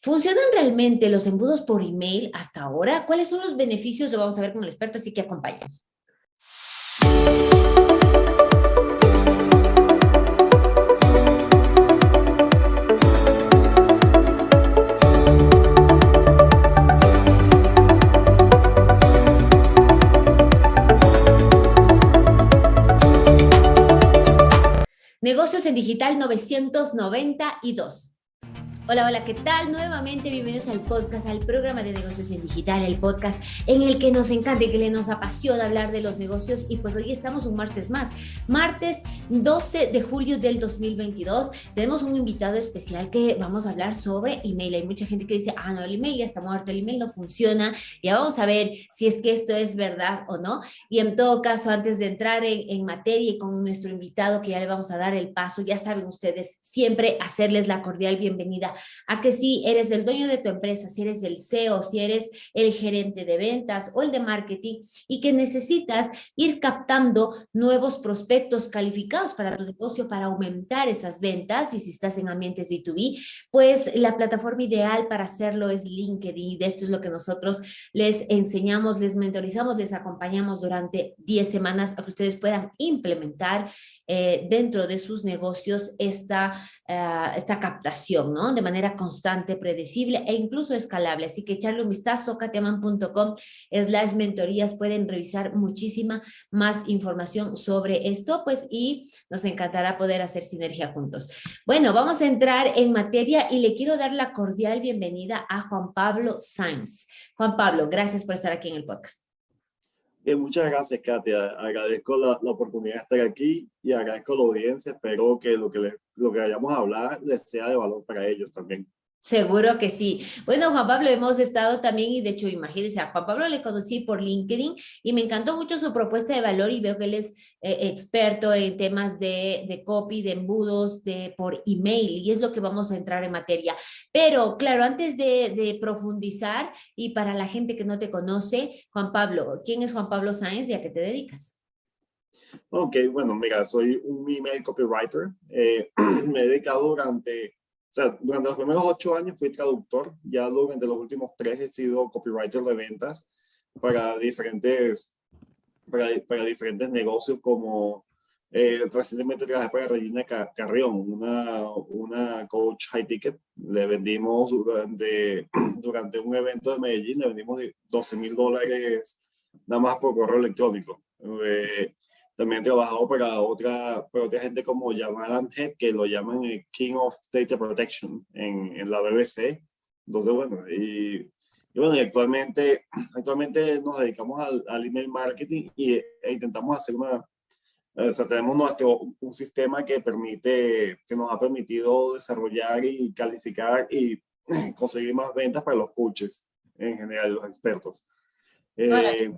¿Funcionan realmente los embudos por email hasta ahora? ¿Cuáles son los beneficios? Lo vamos a ver con el experto, así que acompáñanos. Negocios en Digital 992. Hola, hola, ¿qué tal? Nuevamente bienvenidos al podcast, al programa de negocios en digital, el podcast en el que nos encanta y que le nos apasiona hablar de los negocios y pues hoy estamos un martes más, martes 12 de julio del 2022. Tenemos un invitado especial que vamos a hablar sobre email. Hay mucha gente que dice, ah, no, el email ya está muerto, el email no funciona. Ya vamos a ver si es que esto es verdad o no. Y en todo caso, antes de entrar en, en materia y con nuestro invitado que ya le vamos a dar el paso, ya saben ustedes, siempre hacerles la cordial bienvenida a que si eres el dueño de tu empresa, si eres el CEO, si eres el gerente de ventas o el de marketing y que necesitas ir captando nuevos prospectos calificados para tu negocio para aumentar esas ventas y si estás en ambientes B2B, pues la plataforma ideal para hacerlo es LinkedIn y de esto es lo que nosotros les enseñamos, les mentorizamos, les acompañamos durante 10 semanas a que ustedes puedan implementar eh, dentro de sus negocios esta, eh, esta captación, ¿no? Manera constante, predecible e incluso escalable. Así que echarle un vistazo, katiaman.com slash mentorías, pueden revisar muchísima más información sobre esto, pues, y nos encantará poder hacer sinergia juntos. Bueno, vamos a entrar en materia y le quiero dar la cordial bienvenida a Juan Pablo Sainz. Juan Pablo, gracias por estar aquí en el podcast muchas gracias, Katia. Agradezco la, la, oportunidad de estar aquí y agradezco a la audiencia. Espero que lo que, les, lo que vayamos a hablar les sea de valor para ellos también. Seguro que sí. Bueno, Juan Pablo, hemos estado también, y de hecho, imagínense, a Juan Pablo le conocí por LinkedIn y me encantó mucho su propuesta de valor y veo que él es eh, experto en temas de, de, copy, de embudos, de por email, y es lo que vamos a entrar en materia. Pero, claro, antes de, profundizar, y para la gente que no te conoce, Juan Pablo, ¿quién es Juan Pablo Sáenz y a qué te dedicas? Ok, bueno, mira, soy un email copywriter. Eh, me he dedicado durante o sea, durante los primeros ocho años fui traductor, ya durante los últimos tres he sido copywriter de ventas para diferentes, para, para diferentes negocios como eh, recientemente trabajé para Regina Carrión, una, una coach high ticket. Le vendimos durante, durante un evento de Medellín, le vendimos 12 mil dólares nada más por correo electrónico. Eh, también he trabajado para otra, para otra gente como Jamal Amhead, que lo llaman el King of Data Protection en, en la BBC. Entonces, bueno, y, y, bueno, y actualmente, actualmente nos dedicamos al, al email marketing y, e intentamos hacer una, o sea, tenemos nuestro, un sistema que permite, que nos ha permitido desarrollar y calificar y conseguir más ventas para los coaches, en general, los expertos. Eh.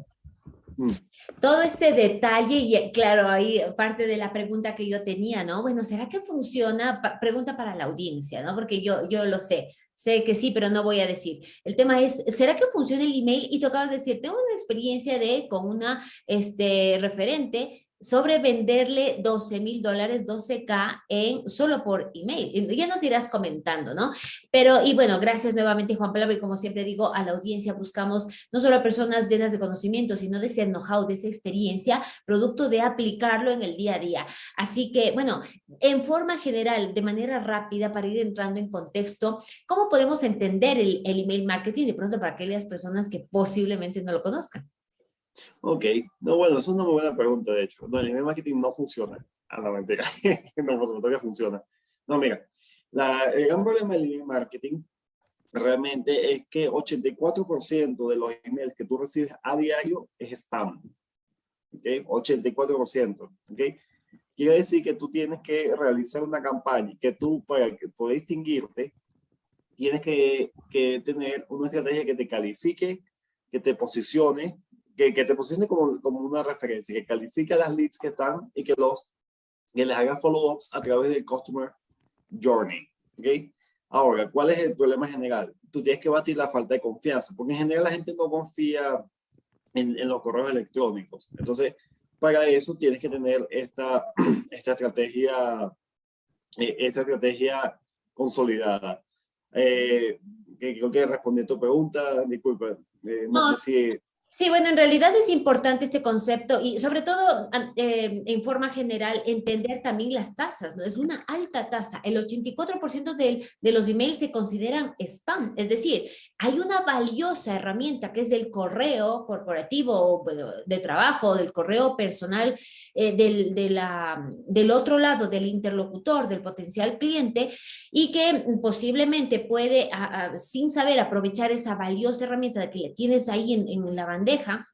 Todo este detalle, y claro, ahí parte de la pregunta que yo tenía, ¿no? Bueno, ¿será que funciona? pregunta para la audiencia, ¿no? Porque yo, yo lo sé, sé que sí, pero no voy a decir. El tema es, ¿será que funciona el email? Y tocabas decir, tengo una experiencia de, con una este, referente, sobre venderle 12 mil dólares, 12K en, solo por email. Ya nos irás comentando, ¿no? Pero, y bueno, gracias nuevamente Juan Pablo, y como siempre digo, a la audiencia buscamos no solo a personas llenas de conocimiento, sino de ese know-how, de esa experiencia, producto de aplicarlo en el día a día. Así que, bueno, en forma general, de manera rápida, para ir entrando en contexto, ¿cómo podemos entender el, el email marketing de pronto para aquellas personas que posiblemente no lo conozcan? Ok, no, bueno, es una muy buena pregunta, de hecho. No, el email marketing no funciona. A la mentira. no, por supuesto que funciona. No, mira, la, el gran problema del email marketing realmente es que 84% de los emails que tú recibes a diario es spam. ¿Ok? 84%. ¿Ok? Quiere decir que tú tienes que realizar una campaña que tú, para distinguirte, tienes que, que tener una estrategia que te califique, que te posicione que, que te posicione como, como una referencia, que califique las leads que están y que, los, que les haga follow-ups a través del Customer Journey. ¿okay? Ahora, ¿cuál es el problema general? Tú tienes que batir la falta de confianza, porque en general la gente no confía en, en los correos electrónicos. Entonces, para eso tienes que tener esta, esta estrategia, eh, esta estrategia consolidada. Eh, creo que respondí a tu pregunta, disculpa, eh, no, sé si... Sí, bueno, en realidad es importante este concepto y sobre todo eh, en forma general entender también las tasas, ¿no? Es una alta tasa. El 84% de, de los emails se consideran spam, es decir, hay una valiosa herramienta que es el correo corporativo de trabajo, del correo personal eh, del, del otro lado, del interlocutor, del potencial cliente y que posiblemente puede, sin saber aprovechar esa valiosa herramienta que tienes ahí en, la bandeja,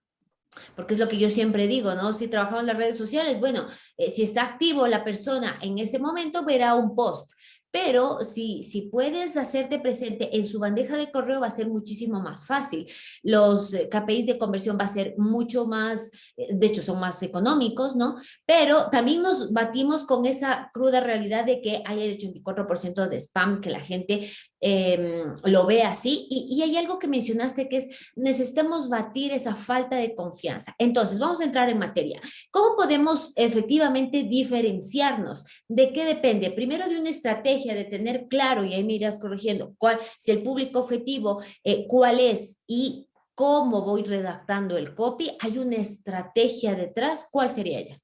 porque es lo que yo siempre digo, ¿no? Si trabajamos en las redes sociales, bueno, eh, si está activo la persona en ese momento, verá un post pero si, si puedes hacerte presente en su bandeja de correo va a ser muchísimo más fácil. Los eh, KPIs de conversión va a ser mucho más, eh, de hecho son más económicos, ¿no? Pero también nos batimos con esa cruda realidad de que hay el 84% de spam, que la gente em, lo ve así. Y, y, hay algo que mencionaste que es, necesitamos batir esa falta de confianza. Entonces, vamos a entrar en materia. ¿Cómo podemos efectivamente diferenciarnos? ¿De qué depende? Primero de una estrategia de tener claro, y ahí me irás corrigiendo, cuál, si el público objetivo, eh, cuál es y cómo voy redactando el copy, hay una estrategia detrás, ¿cuál sería ella?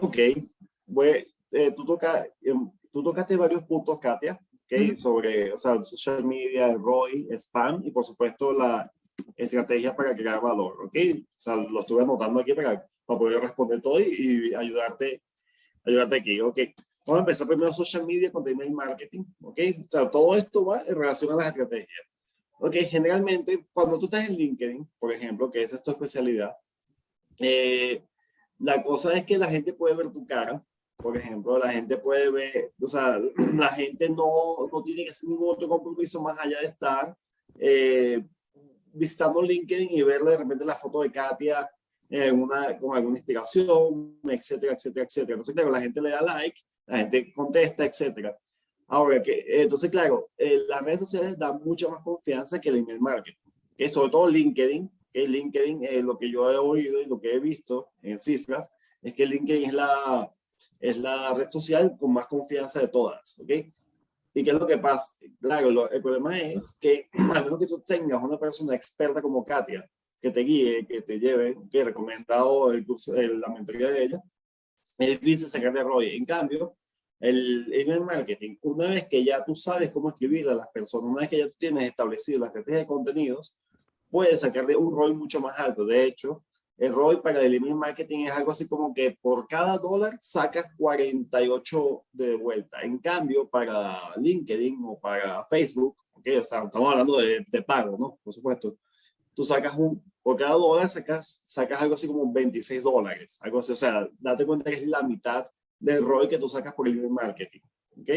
Ok, bueno, eh, tú, toca, em, tú tocaste varios puntos, Katia, okay, sobre o sea, social media, ROI, spam y por supuesto la estrategia para crear valor, ¿ok? O sea, lo estuve anotando aquí para, para poder responder todo y, y ayudarte, ayudarte aquí, ¿ok? Vamos a empezar primero social media con email marketing, ¿ok? O sea, todo esto va en relación a las estrategias. Ok, generalmente cuando tú estás en LinkedIn, por ejemplo, que esa es tu especialidad, eh, la cosa es que la gente puede ver tu cara, por ejemplo, la gente puede ver, o sea, la gente no, no tiene que hacer ningún otro compromiso más allá de estar eh, visitando LinkedIn y ver de repente la foto de Katia en una, con alguna inspiración, etcétera, etcétera, etcétera. Entonces, claro, la gente le da like la gente contesta, etcétera. Ahora, que, entonces, claro, eh, las redes sociales dan mucha más confianza que el email marketing, que sobre todo LinkedIn, que LinkedIn, es lo que yo he oído y lo que he visto en cifras, es que LinkedIn es la, es la red social con más confianza de todas, ¿ok? ¿Y qué es lo que pasa? Claro, el problema es que a menos que tú tengas una persona experta como Katia, que te guíe, que te lleve, que he recomendado el curso, la mentoría de ella, es difícil sacarle ROI. En cambio, el email marketing, una vez que ya tú sabes cómo escribir a las personas, una vez que ya tú tienes establecido la estrategia de contenidos, puedes sacarle un ROI mucho más alto. De hecho, el ROI para el email marketing es algo así como que por cada dólar sacas 48 de vuelta. En cambio, para LinkedIn o para Facebook, okay, o sea, estamos hablando de, de pago, ¿no? Por supuesto. Tú sacas un por cada dólar sacas, sacas algo así como 26 dólares, algo así, o sea, date cuenta que es la mitad del ROI que tú sacas por el marketing, ¿ok?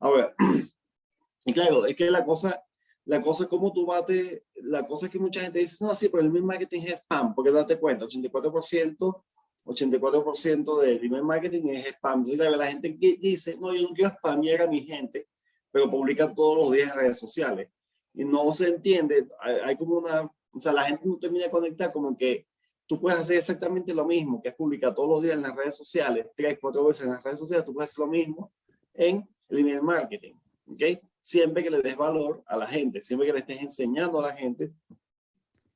Ahora, y claro, es que la cosa, la cosa como tú bates, la cosa es que mucha gente dice, no, sí, pero el email marketing es spam, porque date cuenta, 84%, 84% del email marketing es spam. Entonces, claro, la gente dice, no, yo no quiero spamear a mi gente, pero publican todos los días en redes sociales. Y no se entiende, hay como una o sea, la gente no termina de conectar como que tú puedes hacer exactamente lo mismo, que es publicar todos los días en las redes sociales, tres, cuatro veces en las redes sociales, tú puedes hacer lo mismo en email marketing, ¿ok? Siempre que le des valor a la gente, siempre que le estés enseñando a la gente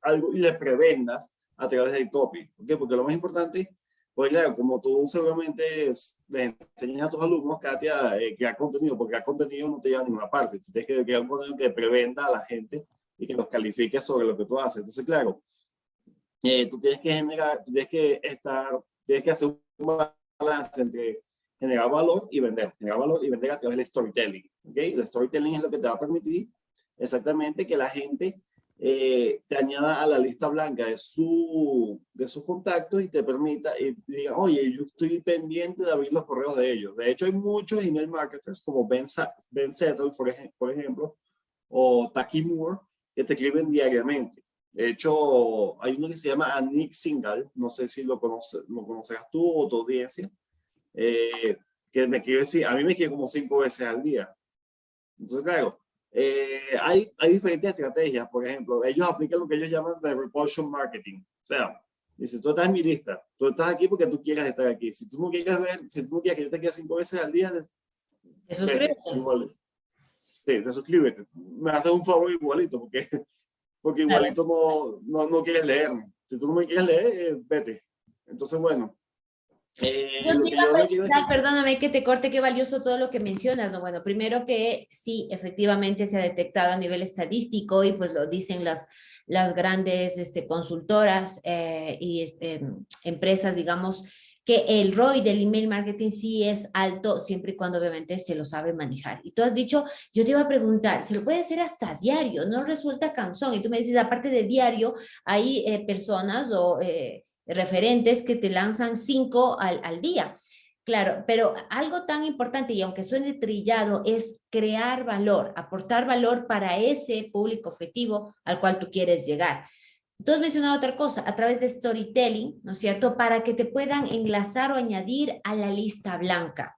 algo y le prevendas a través del copy, ¿ok? Porque lo más importante, pues claro, como tú seguramente le enseñas a tus alumnos, Katia, eh, crear contenido, porque crear contenido no te lleva a ninguna parte, tú tienes que crear un contenido que prevenda a la gente y que los califique sobre lo que tú haces. Entonces, claro, eh, tú tienes que generar, tienes que estar, tienes que hacer un balance entre generar valor y vender, generar valor y vender a través del storytelling. ¿okay? El storytelling es lo que te va a permitir exactamente que la gente eh, te añada a la lista blanca de su, de sus contactos y te permita y diga, oye, yo estoy pendiente de abrir los correos de ellos. De hecho, hay muchos email marketers como Ben, ben Settle, por, ejemplo, por ejemplo, o Taki Moore, que te escriben diariamente. De hecho, hay uno que se llama Nick Singal, no sé si lo, conoce, lo conocerás tú o tu audiencia, eh, que me escribe, a mí me escribe como cinco veces al día. Entonces, claro, eh, hay, hay diferentes estrategias. Por ejemplo, ellos aplican lo que ellos llaman de repulsion marketing. O sea, dice, tú estás en mi lista, tú estás aquí porque tú quieras estar aquí. Si tú no quieres ver, si tú no quieres que yo te quede cinco veces al día, eso es Sí, te suscríbete. Me haces un favor igualito, porque, porque igualito no, no, no quieres leer. Si tú no me quieres leer, eh, vete. Entonces, bueno, eh, perdóname que te corte, qué valioso todo lo que mencionas, ¿no? Bueno, primero que sí, efectivamente se ha detectado a nivel estadístico y pues lo dicen las, las grandes este, consultoras eh, y em, empresas, digamos, que el ROI del email marketing sí es alto siempre y cuando obviamente se lo sabe manejar. Y tú has dicho, yo te iba a preguntar, se lo puede hacer hasta diario, no resulta cansón. Y tú me dices, aparte de diario, hay eh, personas o referentes que te lanzan cinco al, al día. Claro, pero algo tan importante y aunque suene trillado es crear valor, aportar valor para ese público objetivo al cual tú quieres llegar. Entonces mencionado otra cosa, a través de storytelling, ¿no es cierto? Para que te puedan enlazar o añadir a la lista blanca.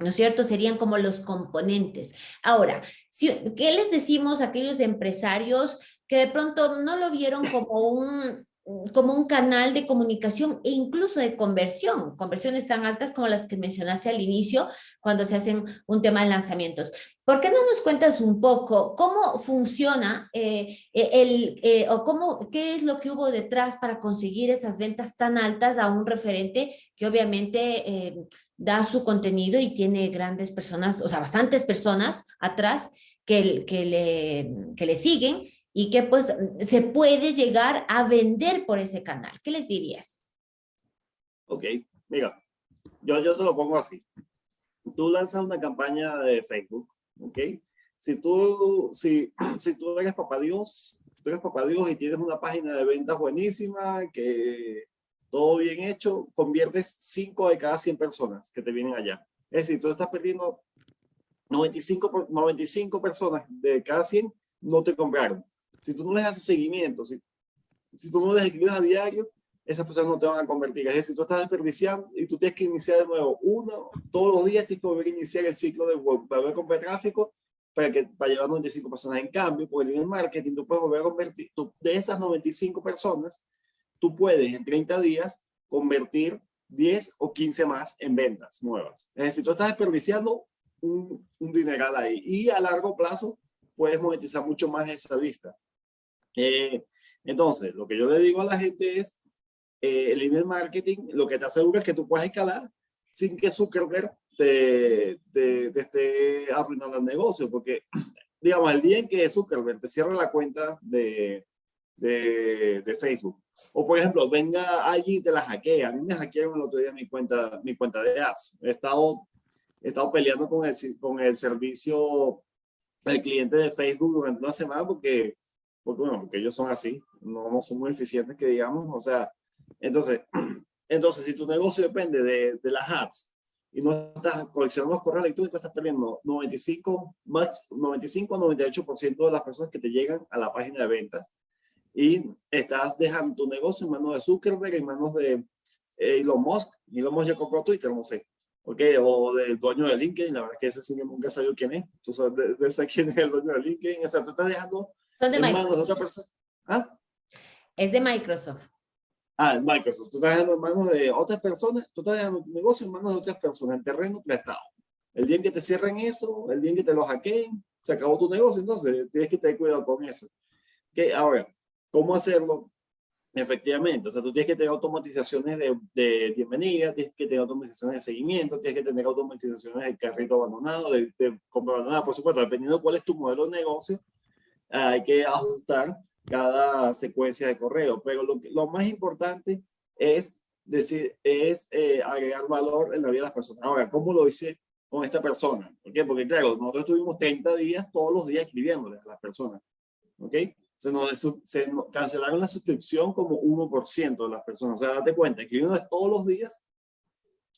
¿no es cierto? Serían como los componentes. Ahora, si, ¿qué les decimos a aquellos empresarios que de pronto no lo vieron como un, como un canal de comunicación e incluso de conversión, conversiones tan altas como las que mencionaste al inicio cuando se hacen un tema de lanzamientos. ¿Por qué no nos cuentas un poco cómo funciona eh, eh, el, eh, o cómo, qué es lo que hubo detrás para conseguir esas ventas tan altas a un referente que obviamente da su contenido y tiene grandes personas, o sea, bastantes personas atrás que, que, le, que le siguen y que pues se puede llegar a vender por ese canal. ¿Qué les dirías? Ok, mira, yo, yo te lo pongo así. Tú lanzas una campaña de Facebook, ¿ok? Si tú, si, si tú eres papá Dios, si tú eres papá Dios y tienes una página de ventas buenísima, que todo bien hecho, conviertes 5 de cada 100 personas que te vienen allá. Es decir, tú estás perdiendo 95, 95 personas de cada 100 no te compraron si tú no les haces seguimiento, si, si tú no les escribes a diario, esas personas no te van a convertir. Es decir, tú estás desperdiciando y tú tienes que iniciar de nuevo. Uno, todos los días tienes que volver a iniciar el ciclo de web, para volver a comprar tráfico para, que, para llevar 95 personas. En cambio, por el marketing, tú puedes volver a convertir, de esas 95 personas, tú puedes en 30 días convertir 10 o 15 más en ventas nuevas. Es decir, tú estás desperdiciando un, un dineral ahí y a largo plazo puedes monetizar mucho más esa lista. Eh, entonces, lo que yo le digo a la gente es, eh, el email marketing lo que te asegura es que tú puedes escalar sin que Zuckerberg te, te, te esté arruinando el negocio, porque, digamos, el día en que Zuckerberg te cierra la cuenta de, de, de, Facebook, o por ejemplo, venga allí y te la hackea. A mí me hackearon el otro día mi cuenta, mi cuenta de ads. He estado, he estado peleando con el, con el servicio, el cliente de Facebook durante una semana porque porque bueno, porque ellos son así, no, no son muy eficientes que digamos, o sea, entonces, entonces si tu negocio depende de, de las ads y no estás coleccionando los correos electrónicos, estás perdiendo 95, max, 95 a 98% de las personas que te llegan a la página de ventas. Y estás dejando tu negocio en manos de Zuckerberg, en manos de eh, Elon Musk, Elon Musk ya compró Twitter, no sé, ok, o del dueño de LinkedIn, la verdad es que ese sí nunca sabido quién es, tú sabes de, de quién es el dueño de LinkedIn, o sea, tú estás dejando son de Microsoft. de otra persona. ¿Ah? Es de Microsoft. Ah, en Microsoft. Tú estás dejando en manos de otras personas, tú estás dejando tu negocio en manos de otras personas, en terreno prestado. El día en que te cierren eso, el día en que te lo hackeen, se acabó tu negocio, entonces tienes que tener cuidado con eso. ¿Okay? Ahora, ¿cómo hacerlo? Efectivamente, o sea, tú tienes que tener automatizaciones de, de, bienvenida, tienes que tener automatizaciones de seguimiento, tienes que tener automatizaciones de carrito abandonado, de, de compra abandonada, por supuesto, dependiendo de cuál es tu modelo de negocio, hay que ajustar cada secuencia de correo, pero lo, lo más importante es decir, es eh, agregar valor en la vida de las personas. Ahora, ¿cómo lo hice con esta persona? ¿Por qué? Porque claro, nosotros estuvimos 30 días todos los días escribiéndole a las personas. ¿Ok? Se nos se cancelaron la suscripción como 1% de las personas. O sea, date cuenta, escribiendo todos los días,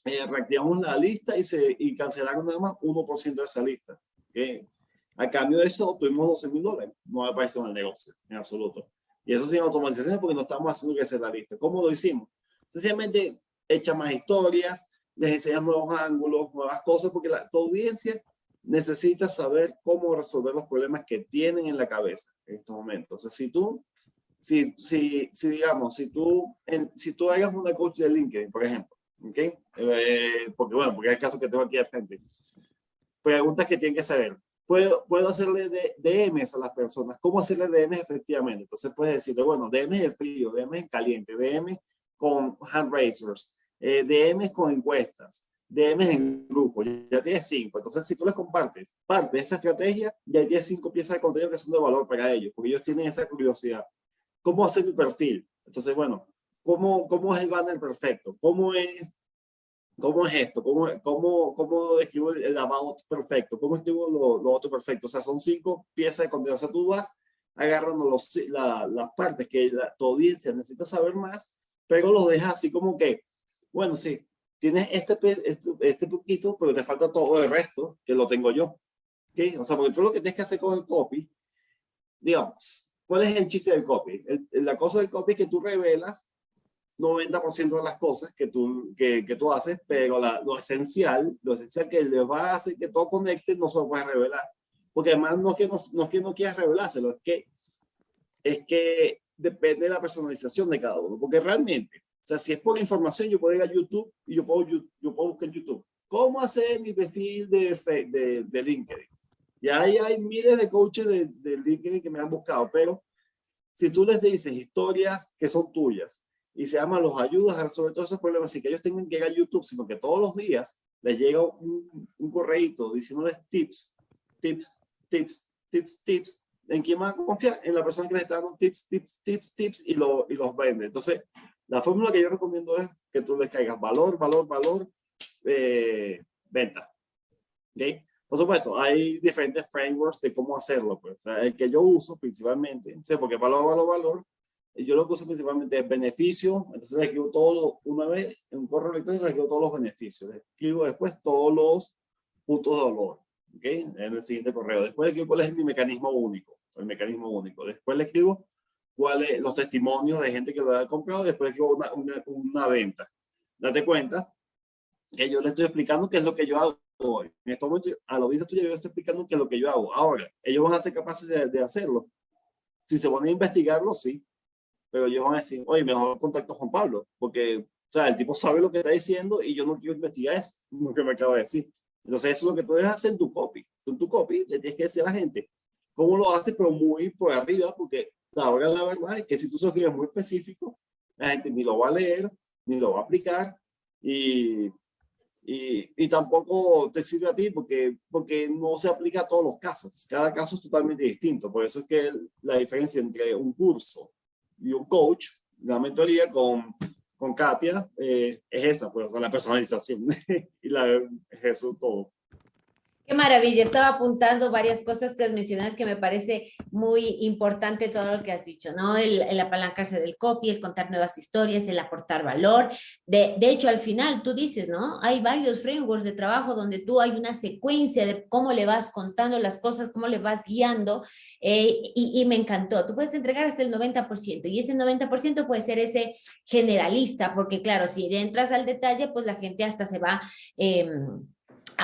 eh, reactivamos la lista y, se, y cancelaron nada más 1% de esa lista. ¿okay? A cambio de eso, obtuvimos 12 mil dólares. No aparece en el negocio, en absoluto. Y eso sin automatización porque no estamos haciendo que sea la lista. ¿Cómo lo hicimos? Sencillamente echa más historias, les enseñas nuevos ángulos, nuevas cosas, porque la, tu audiencia necesita saber cómo resolver los problemas que tienen en la cabeza en estos momentos. O sea, si tú, si, si, si digamos, si tú, en, si tú hagas una coach de LinkedIn, por ejemplo, ¿ok? Eh, porque bueno, porque es el caso que tengo aquí al frente. Preguntas que tienen que saber puedo, puedo hacerle de, DMs a las personas. ¿Cómo hacerle DMs efectivamente? Entonces puedes decirle, bueno, DMs de frío, DMs en caliente, DMs con hand raisers, eh, DMs con encuestas, DMs en grupo. Ya tienes cinco. Entonces, si tú les compartes parte de esa estrategia, ya tienes cinco piezas de contenido que son de valor para ellos, porque ellos tienen esa curiosidad. ¿Cómo hacer mi perfil? Entonces, bueno, ¿cómo, cómo es el banner perfecto? ¿Cómo es ¿Cómo es esto? ¿Cómo, cómo, cómo escribo el about perfecto? ¿Cómo escribo lo, lo, otro perfecto? O sea, son cinco piezas de contenido. O sea, tú vas agarrando los, la, las partes que la, tu audiencia necesita saber más, pero los dejas así como que, bueno, sí, tienes este, este, este poquito, pero te falta todo el resto, que lo tengo yo. ¿Okay? O sea, porque tú lo que tienes que hacer con el copy, digamos, ¿cuál es el chiste del copy? la cosa del copy es que tú revelas 90% de las cosas que tú, que, que tú haces, pero lo esencial, lo esencial que le va a hacer que todo conecte, no se lo puedes revelar. Porque además no es que no, no, es que no quieras revelárselo, es que, es que depende de la personalización de cada uno. Porque realmente, o sea, si es por información, yo puedo ir a YouTube y yo puedo, yo, yo puedo buscar YouTube. ¿Cómo hacer mi perfil de, de, de LinkedIn? Y ahí hay miles de coaches de, de LinkedIn que me han buscado, pero si tú les dices historias que son tuyas, y se llama los ayudas a resolver todos esos problemas sin que ellos tengan que ir a YouTube, sino que todos los días les llega un, un diciéndoles tips, tips, tips, tips, tips. ¿En quién van a confiar? En la persona que les está dando tips, tips, tips, tips y, lo, y los vende. Entonces, la fórmula que yo recomiendo es que tú les caigas valor, valor, valor, eh, venta. ¿Okay? Por supuesto, hay diferentes frameworks de cómo hacerlo. Pues. O sea, el que yo uso principalmente, sé porque valor, valor, valor, yo lo que uso principalmente es beneficio, entonces le escribo todo una vez en un correo electrónico, le escribo todos los beneficios, le escribo después todos los puntos de dolor, ¿ok? En el siguiente correo. Después le escribo cuál es mi mecanismo único, el mecanismo único. Después le escribo cuáles los testimonios de gente que lo ha comprado, después le escribo una, una, una venta. Date cuenta que yo le estoy explicando qué es lo que yo hago hoy. En este momento, a la audiencia tuya yo estoy explicando qué es lo que yo hago. Ahora, ellos van a ser capaces de, de hacerlo. Si se van a investigarlo, sí pero ellos van a decir, oye, mejor contacto Juan Pablo, porque, o sea, el tipo sabe lo que está diciendo y yo no quiero investigar eso, lo que me acaba de decir. Entonces, eso es lo que tú debes hacer en tu copy. Tú en tu copy le tienes que decir a la gente cómo lo haces, pero muy por arriba, porque la verdad, la verdad es que si tú escribes muy específico, la gente ni lo va a leer, ni lo va a aplicar, y, y, y, tampoco te sirve a ti porque, porque no se aplica a todos los casos. Cada caso es totalmente distinto. Por eso es que la diferencia entre un curso y un coach, la mentoría con, con Katia, eh, es esa, pues, la personalización y la, es eso todo. Maravilla, estaba apuntando varias cosas que has mencionado que me parece muy importante todo lo que has dicho, ¿no? El, el, apalancarse del copy, el contar nuevas historias, el aportar valor. De, de hecho, al final tú dices, ¿no? Hay varios frameworks de trabajo donde tú hay una secuencia de cómo le vas contando las cosas, cómo le vas guiando eh, y, me encantó. Tú puedes entregar hasta el 90% y ese 90% puede ser ese generalista, porque claro, si entras al detalle, pues la gente hasta se va... Eh,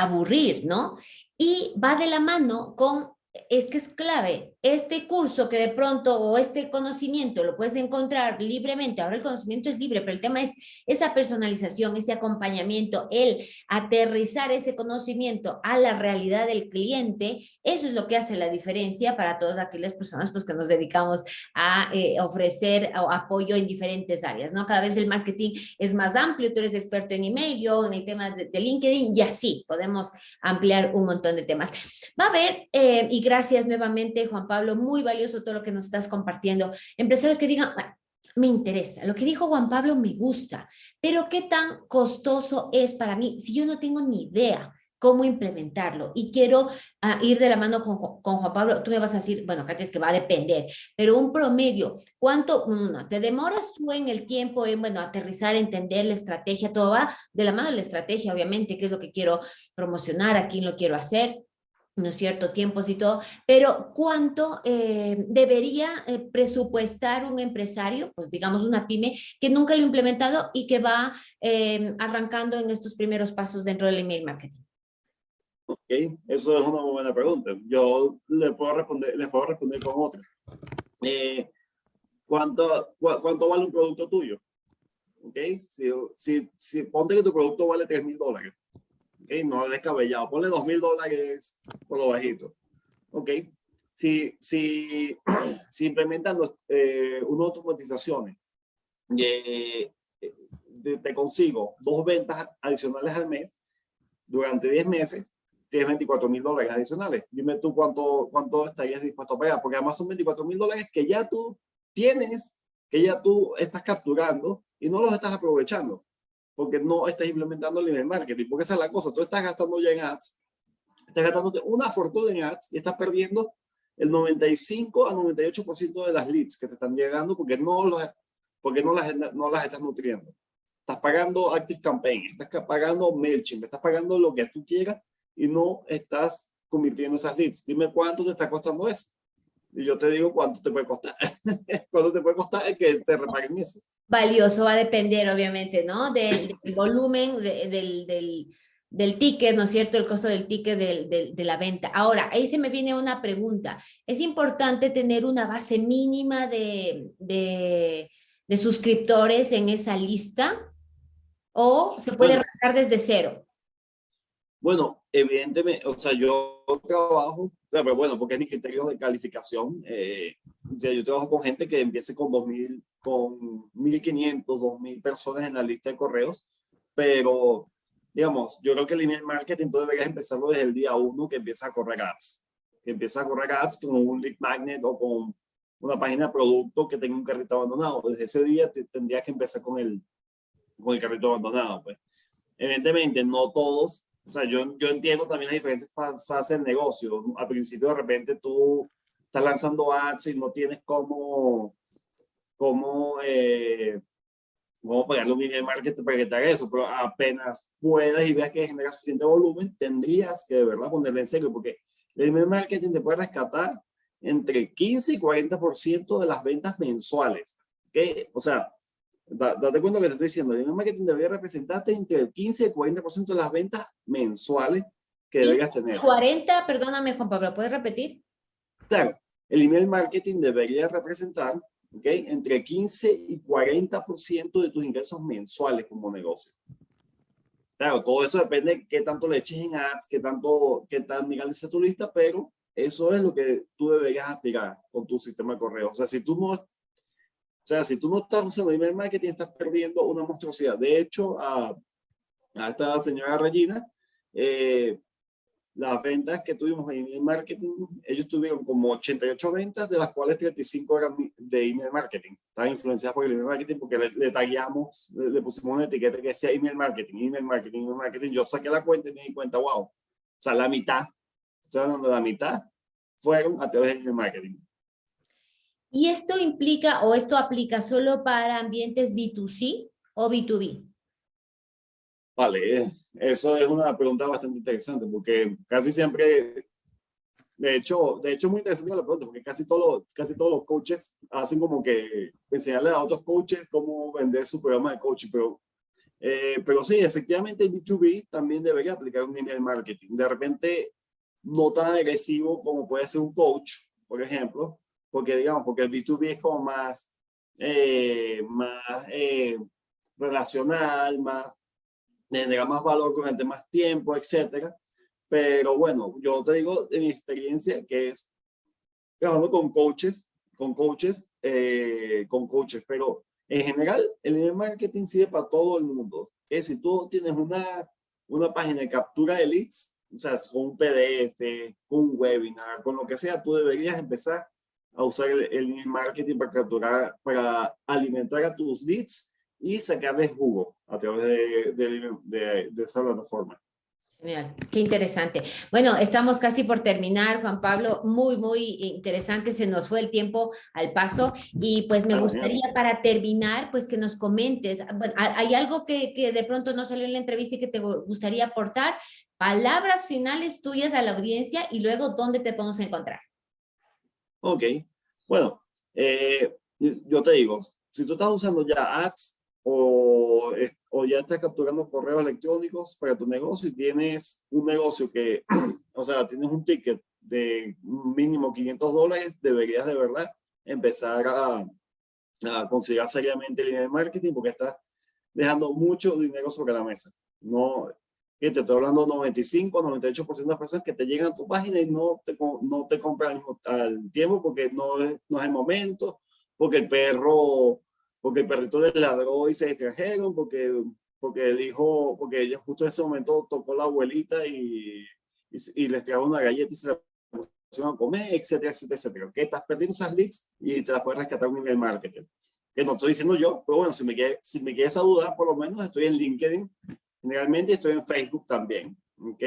aburrir, ¿no? Y va de la mano con, es que es clave, este curso que de pronto o este conocimiento lo puedes encontrar libremente, ahora el conocimiento es libre, pero el tema es esa personalización, ese acompañamiento, el aterrizar ese conocimiento a la realidad del cliente, eso es lo que hace la diferencia para todas aquellas personas pues, que nos dedicamos a eh, ofrecer apoyo en diferentes áreas, ¿no? Cada vez el marketing es más amplio, tú eres experto en email, yo en el tema de, de LinkedIn y así podemos ampliar un montón de temas. Va a haber, eh, y gracias nuevamente Juan Pablo, muy valioso todo lo que nos estás compartiendo. Empresarios que digan, ah, me interesa, lo que dijo Juan Pablo me gusta, pero ¿qué tan costoso es para mí si yo no tengo ni idea? cómo implementarlo. Y quiero uh, ir de la mano con, Juan Pablo. Tú me vas a decir, bueno, Katia, es que va a depender, pero un promedio, ¿cuánto no, te demoras tú en el tiempo en, bueno, aterrizar, entender la estrategia? Todo va de la mano de la estrategia, obviamente, qué es lo que quiero promocionar, a quién lo quiero hacer, ¿no es cierto?, tiempos y todo, pero ¿cuánto eh, debería eh, presupuestar un empresario, pues digamos una pyme, que nunca lo ha implementado y que va eh, arrancando en estos primeros pasos dentro del email marketing? Ok, eso es una muy buena pregunta. Yo le puedo responder, les puedo responder con otra. Eh, ¿cuánto, cu ¿Cuánto vale un producto tuyo? Ok, si, si, si ponte que tu producto vale 3 mil dólares, no es descabellado. Ponle dos mil dólares por lo bajito. ¿ok? Si, si, si implementan los, eh, unas automatizaciones, eh, te, consigo dos ventas adicionales al mes durante 10 meses, tienes 24 mil dólares adicionales. Dime tú cuánto, cuánto estarías dispuesto a pagar, porque además son 24 mil dólares que ya tú tienes, que ya tú estás capturando y no los estás aprovechando, porque no estás implementando el email marketing, porque esa es la cosa, tú estás gastando ya en ads, estás gastando una fortuna en ads y estás perdiendo el 95 a 98% de las leads que te están llegando porque no, los, porque no, las, no las estás nutriendo. Estás pagando Active Campaign, estás pagando MailChimp, estás pagando lo que tú quieras y no estás convirtiendo esas leads. Dime cuánto te está costando eso. Y yo te digo cuánto te puede costar. cuánto te puede costar es que te repaguen eso. Valioso va a depender, obviamente, ¿no? Del, volumen, del, del, del, ticket, ¿no es cierto? El costo del ticket de la venta. Ahora, ahí se me viene una pregunta. ¿Es importante tener una base mínima de, de, de suscriptores en esa lista? ¿O se puede arrancar desde cero? Bueno, evidentemente, o sea, yo trabajo, pero bueno, porque es mi criterio de calificación. Eh, yo trabajo con gente que empiece con 2.000, con 1.500, 2.000 personas en la lista de correos, pero digamos, yo creo que el email marketing tú deberías empezarlo desde el día uno que empieza a correr ads. Que empieza a correr ads con un lead magnet o con una página de producto que tenga un carrito abandonado. Desde ese día te, tendrías que empezar con el, con el carrito abandonado, pues. Evidentemente, no todos, o sea, yo, yo entiendo también las diferentes fases del negocio. Al principio, de repente, tú estás lanzando ads y no tienes cómo, cómo, eh, cómo pagarle un email marketing para que te haga eso, pero apenas puedas y veas que genera suficiente volumen, tendrías que de verdad ponerle en serio, porque el email marketing te puede rescatar entre 15 y 40% de las ventas mensuales. ¿okay? O sea, date cuenta lo que te estoy diciendo. El email marketing debería representarte entre el 15 y 40% de las ventas mensuales que deberías tener. 40, perdóname Juan Pablo, ¿puedes repetir? Claro, el email marketing debería representar ¿okay? entre 15 y 40% de tus ingresos mensuales como negocio. Claro, todo eso depende de qué tanto le eches en ads, qué tanto, qué tan grande sea tu lista, pero eso es lo que tú deberías aspirar con tu sistema de correo. O sea, si tú no o sea, si tú no estás usando email marketing, estás perdiendo una monstruosidad. De hecho, a, a esta señora Regina, eh, las ventas que tuvimos en email marketing, ellos tuvieron como 88 ventas, de las cuales 35 eran de email marketing. Estaban influenciadas por el email marketing porque le, le tagueamos, le, pusimos una etiqueta que decía email marketing, email marketing, email marketing. Yo saqué la cuenta y me di cuenta, wow, o sea, la mitad, o sea, la mitad fueron a través de email marketing. ¿Y esto implica o esto aplica solo para ambientes B2C o B2B? Vale, eso es una pregunta bastante interesante porque casi siempre, de hecho, de hecho muy interesante la pregunta porque casi, todo, casi todos los coaches hacen como que enseñarle a otros coaches cómo vender su programa de coaching, pero, eh, pero sí, efectivamente el B2B también debería aplicar un email marketing. De repente, no tan agresivo como puede ser un coach, por ejemplo, porque digamos, porque el B2B es como más, eh, más eh, relacional, más, genera más valor durante más tiempo, etcétera. Pero bueno, yo te digo de mi experiencia que es trabajando con coaches, con coaches, eh, con coaches, pero en general el email marketing sirve para todo el mundo. Es si tú tienes una, una página de captura de leads, o sea, con un PDF, un webinar, con lo que sea, tú deberías empezar a usar el, el marketing para capturar, para alimentar a tus leads y sacarles jugo a través de, de, de, esa plataforma. Genial, qué interesante. Bueno, estamos casi por terminar, Juan Pablo, muy, muy interesante, se nos fue el tiempo al paso y pues me gustaría para terminar, pues que nos comentes, ¿hay algo que, que de pronto no salió en la entrevista y que te gustaría aportar? Palabras finales tuyas a la audiencia y luego, ¿dónde te podemos encontrar? Ok, bueno, eh, yo te digo, si tú estás usando ya ads o, o ya estás capturando correos electrónicos para tu negocio y tienes un negocio que, o sea, tienes un ticket de mínimo 500 dólares, deberías de verdad empezar a, a considerar seriamente el email marketing porque estás dejando mucho dinero sobre la mesa. No, te estoy hablando 95, 98% de las personas que te llegan a tu página y no te, no te compran al tiempo porque no es, no es el momento, porque el perro, porque el perrito le ladró y se distrajeron, porque, porque el hijo, porque ella justo en ese momento tocó la abuelita y, y, les trajo una galleta y se la pusieron a comer, etcétera, etcétera, etcétera. Que estás perdiendo esas leads y te las puedes rescatar con el marketing. Que no estoy diciendo yo, pero bueno, si me, queda, si me quieres dudar, por lo menos estoy en LinkedIn Generalmente estoy en Facebook también, ¿ok?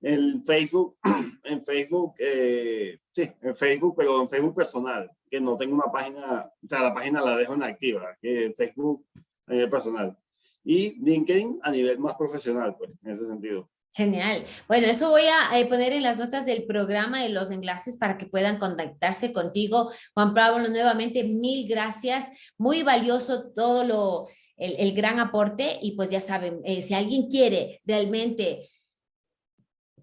En Facebook, en Facebook, eh, sí, en Facebook, pero en Facebook personal, que no tengo una página, o sea, la página la dejo inactiva, que Facebook a nivel personal. Y LinkedIn a nivel más profesional, pues, en ese sentido. Genial. Bueno, eso voy a eh, poner en las notas del programa y los enlaces para que puedan contactarse contigo. Juan Pablo, nuevamente, mil gracias. Muy valioso todo lo, el, gran aporte y pues ya saben, eh, si alguien quiere realmente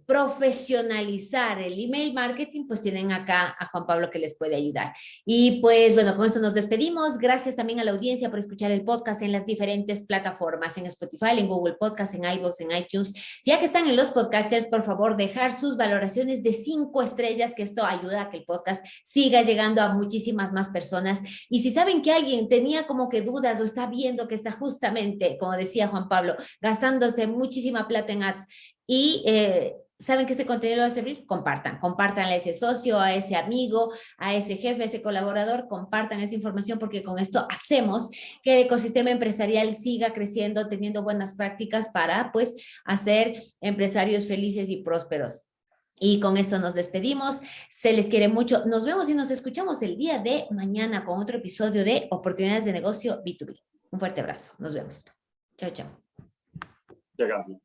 profesionalizar el email marketing, pues tienen acá a Juan Pablo que les puede ayudar. Y pues bueno, con esto nos despedimos. Gracias también a la audiencia por escuchar el podcast en las diferentes plataformas, en Spotify, en Google Podcast, en iVoox, en iTunes. Ya que están en los podcasters, por favor, dejar sus valoraciones de cinco estrellas, que esto ayuda a que el podcast siga llegando a muchísimas más personas. Y si saben que alguien tenía como que dudas o está viendo que está justamente, como decía Juan Pablo, gastándose muchísima plata en ads y eh, saben que este contenido va a servir, compartan, compartan a ese socio, a ese amigo, a ese jefe, a ese colaborador, compartan esa información porque con esto hacemos que el ecosistema empresarial siga creciendo, teniendo buenas prácticas para pues hacer empresarios felices y prósperos. Y con esto nos despedimos, se les quiere mucho, nos vemos y nos escuchamos el día de mañana con otro episodio de Oportunidades de Negocio B2B. Un fuerte abrazo, nos vemos. Chao, chao. Ya casi.